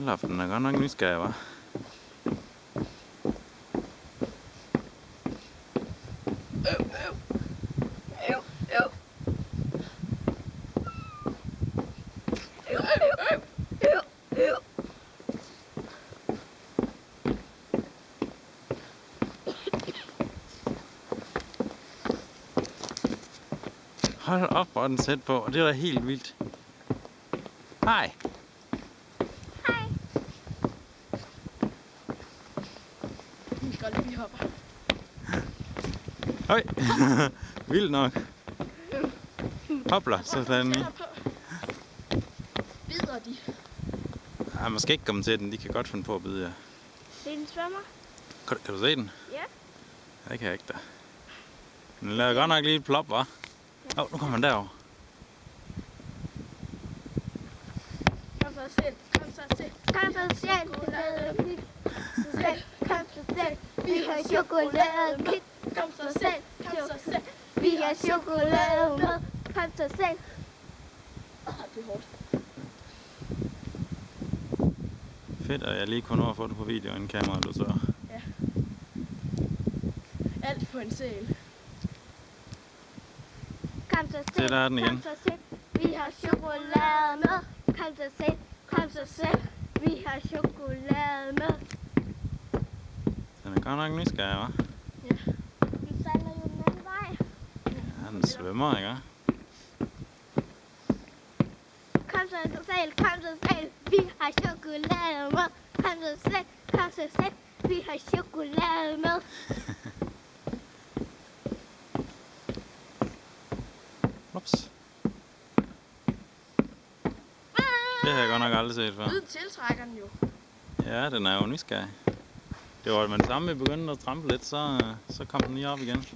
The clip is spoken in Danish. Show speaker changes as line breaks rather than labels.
Hold op, den er godt nok nysgerrig, hva'?
Øv, øv. Øv, øv. Øv, øv, øv. Øv, øv.
Hold op, hvor er den sæt på, og det er da helt vildt. Hej.
Vi skal lige vi hopper.
Høj. vildt nok. Hopla, så lader den i.
Bider de?
Ej, man skal ikke komme til den, de kan godt finde på at bide jer.
Det er en svømmer.
Kan, kan du se den?
Ja.
Ja, det kan jeg ikke da. Den lader godt nok lige et plop, hva'? Åh, oh, nu kommer den derover.
Kom så selv. Kom så selv.
Kom så selv, chokolade, så selv, kom så selv, vi har chokolade med.
Kom så selv. Kom så selv.
Vi har chokolade med. Kom så selv.
Åh, det er hårdt.
Fedt, at jeg lige kunne nå at få det på video, inden kameraet du så.
Alt på en sæl.
Kom så selv,
der er den igen.
kom så selv, vi har chokolade med. Kom så selv, kom så selv, vi har chokolade med.
Godt nok nysgerrig, hva'?
Den sejler jo den anden vej.
Ja, den svømmer, ikke?
Kom så selv, kom så selv, vi har chokolade med. Kom så selv, kom så selv, vi har chokolade med.
Ups. Det har jeg godt nok aldrig set før.
Lyden tiltrækker den jo.
Ja, den er jo nysgerrig. Det var med det samme, vi begyndte at trampe lidt, så, så kom den lige op igen.